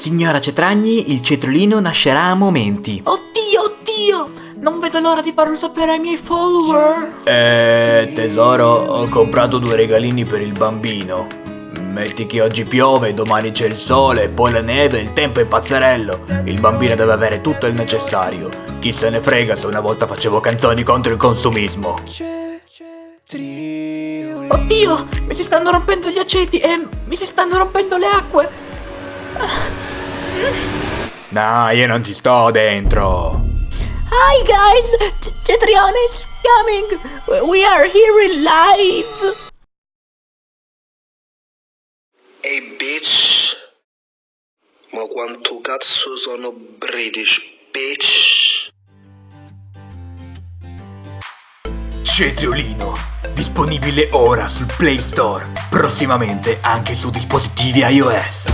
Signora Cetragni, il cetriolino nascerà a momenti. Oddio, oddio! Non vedo l'ora di farlo sapere ai miei follower. Eh, tesoro, ho comprato due regalini per il bambino. Metti che oggi piove, domani c'è il sole, poi la neve, il tempo è pazzerello. Il bambino deve avere tutto il necessario. Chi se ne frega se una volta facevo canzoni contro il consumismo. Oddio, mi si stanno rompendo gli aceti e mi si stanno rompendo le acque. No, io non ci sto dentro. Hi guys, Cetrione is coming. We are here in live. Ehi bitch Ma quanto cazzo sono British bitch Cetriolino, disponibile ora sul Play Store, prossimamente anche su dispositivi iOS.